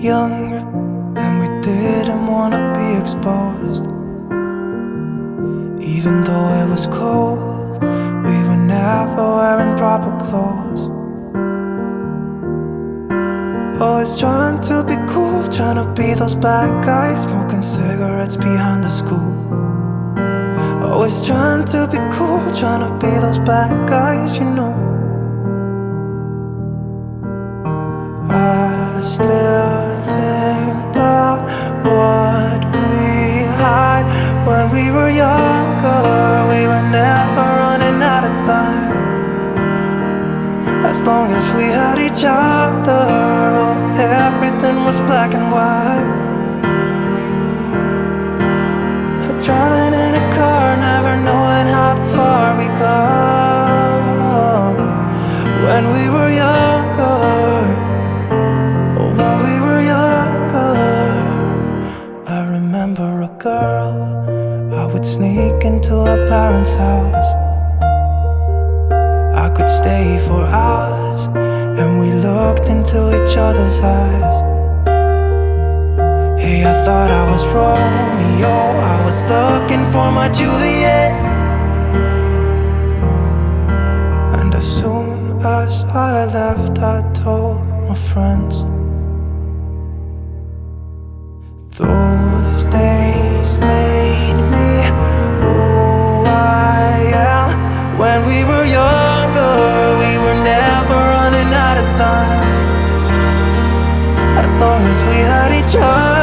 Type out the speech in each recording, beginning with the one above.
young and we didn't wanna be exposed. Even though it was cold, we were never wearing proper clothes. Always trying to be cool, trying to be those bad guys, smoking cigarettes behind the school. Always trying to be cool, trying to be those bad guys, you know. I still what we had when we were younger. We were never running out of time. As long as we had each other, oh, everything was black and white. Driving in a car, never knowing how far we go. When we were would sneak into her parents' house. I could stay for hours, and we looked into each other's eyes. Hey, I thought I was Romeo. I was looking for my Juliet. And as soon as I left, I told my friends. Those long as we had each other,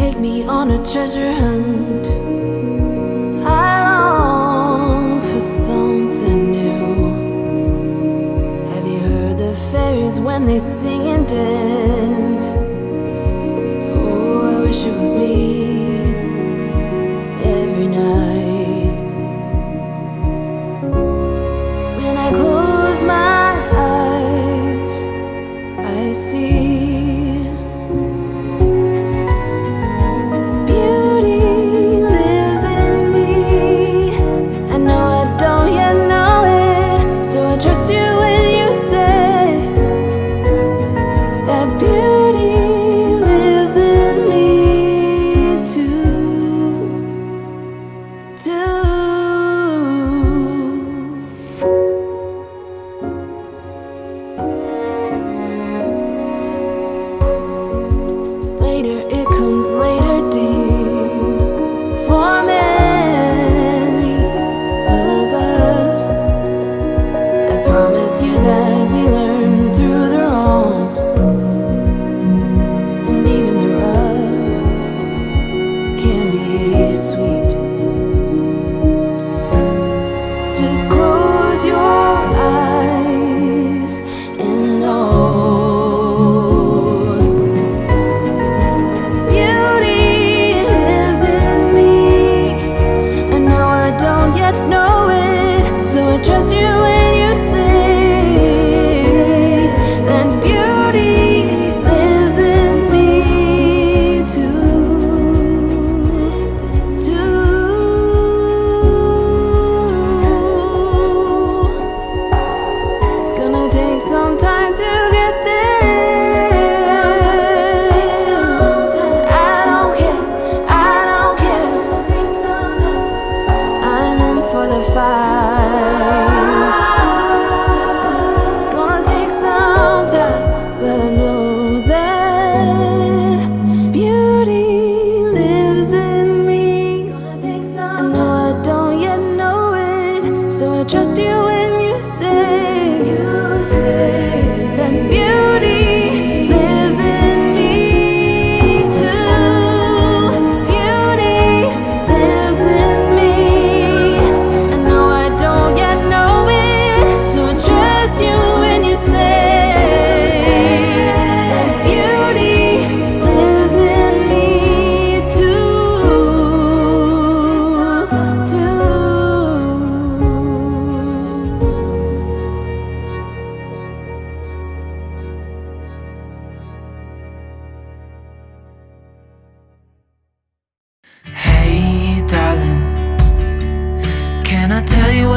take me on a treasure hunt. I long for something new. Have you heard the fairies when they sing and dance? Oh, I wish it was me Every night. When I close my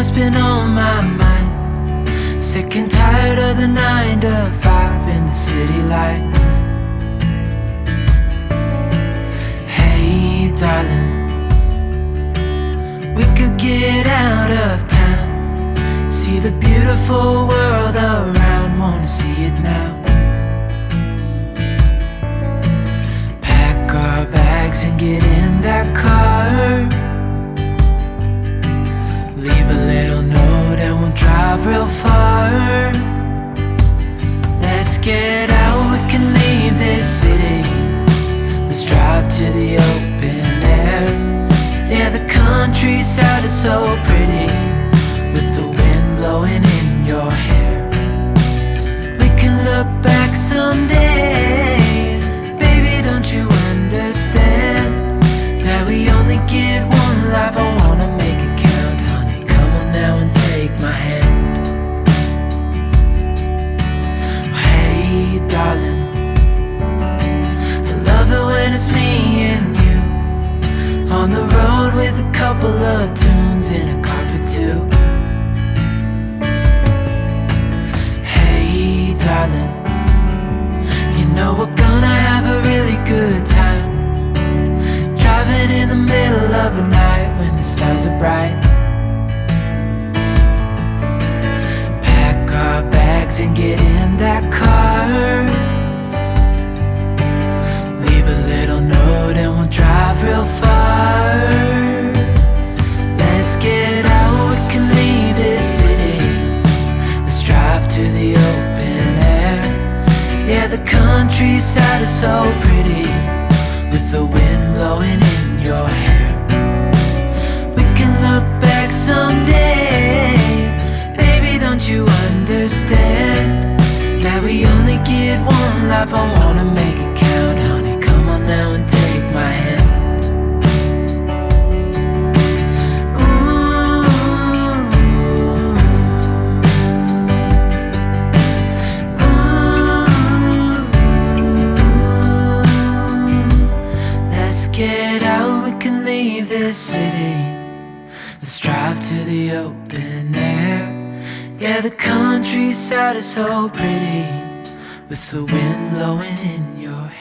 what's been on my mind. Sick and tired of the 9 to 5 in the city life. Hey darling We could get out of town. See the beautiful world around Wanna see it now. Pack our bags and get in that car. drive real far. Let's get out, we can leave this city. Let's drive to the open air. Yeah, the countryside is so pretty countryside is so pretty With the wind blowing in your hair. We can look back someday. Baby, don't you understand That we only get one life, I wanna make it count Honey, come on now and take That is is so pretty With the wind blowing in your hair.